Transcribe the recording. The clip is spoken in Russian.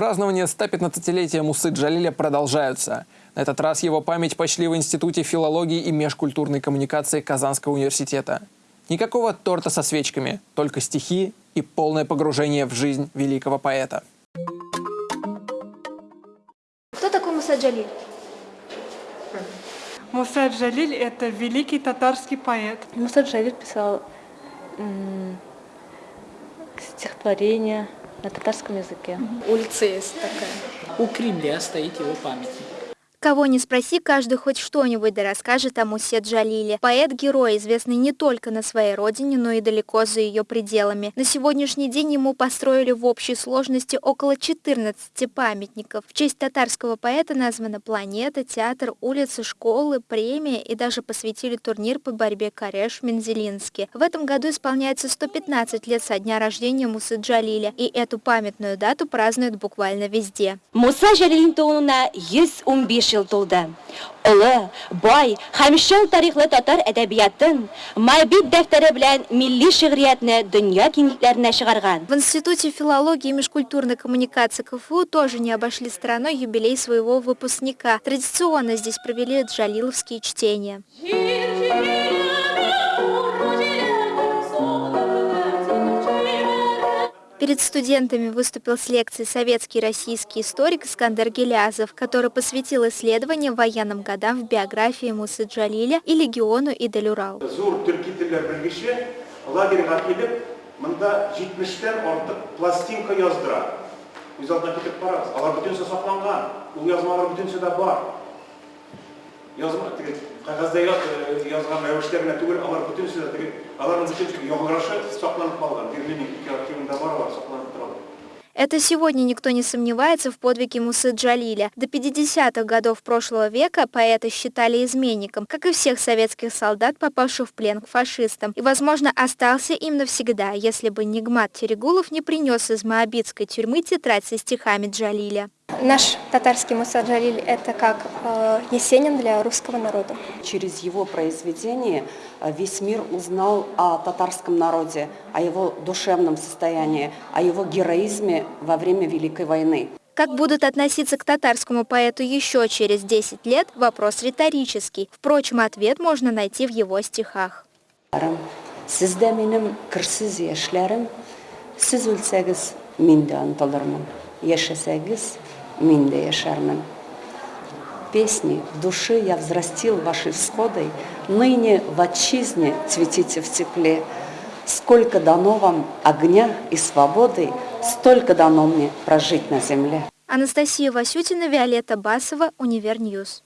Празднования 115-летия Мусы Джалиля продолжаются. На этот раз его память почли в Институте филологии и межкультурной коммуникации Казанского университета. Никакого торта со свечками, только стихи и полное погружение в жизнь великого поэта. Кто такой Муса Джалиль? Муса Джалиль – это великий татарский поэт. Муса Джалиль писал стихотворения на татарском языке. Улица есть такая. У Кремля стоит его памятник. Кого не спроси, каждый хоть что-нибудь да расскажет о Мусе Джалиле. Поэт-герой, известный не только на своей родине, но и далеко за ее пределами. На сегодняшний день ему построили в общей сложности около 14 памятников. В честь татарского поэта названа планета, театр, улицы, школы, премия и даже посвятили турнир по борьбе Кареш в Мензелинске. В этом году исполняется 115 лет со дня рождения Мусы Джалиля, и эту памятную дату празднуют буквально везде. Муса Җәлилнең тууына 115 жыл тулды. Олы, бай һәм шул тарихлы татар әдәбиятын Майбит дәфтәре белән милли шигъриятне дөнья киңлекләренә чыгарган. В Институте филологии и межкультурной коммуникации КФУ тоже не обошли стороной юбилей своего выпускника. Традиционно здесь провели джалиловские чтения. Перед студентами выступил с лекцией советский российский историк Искандер Гелязов, который посвятил исследованиям военным годам в биографии Мусы Джалиля и легиону Идель-Урал. монда 70тән артык пластинка яздыра. Үз алдына китеп барабыз. Алар бөтенсе сакланган. Ул язмалар бөтенсе дә бар. Язма теге кагазда яз- язган рәвештә генә түгел, алар бөтенсе дә теге аларның бөтенсе яңгырашы сакланып калган. Берлинның ике архивында бар. Это сегодня никто не сомневается в подвиге Мусы Джалиля. До 50-х годов прошлого века поэта считали изменником, как и всех советских солдат, попавших в плен к фашистам. И, возможно, остался им навсегда, если бы Нигмат Терегулов не принес из Моабитской тюрьмы тетрадь со стихами Джалиля. Наш татарский Муса Джалиль – это как э, Есенин для русского народа. Через его произведение э, весь мир узнал о татарском народе, о его душевном состоянии, о его героизме во время Великой войны. Как будут относиться к татарскому поэту еще через 10 лет – вопрос риторический. Впрочем, ответ можно найти в его стихах. Яшьләрем, сез үлсәгез, мин дә онытылырмын. Яшәсәгез, мин дә яшәрмен. Песни души я взрастил ваши всходы, ныне в отчизне цветите в тепле. Сколько дано вам огня и свободы, столько дано мне прожить на земле. Анастасия Васютина, Виолетта Басова, Univer News.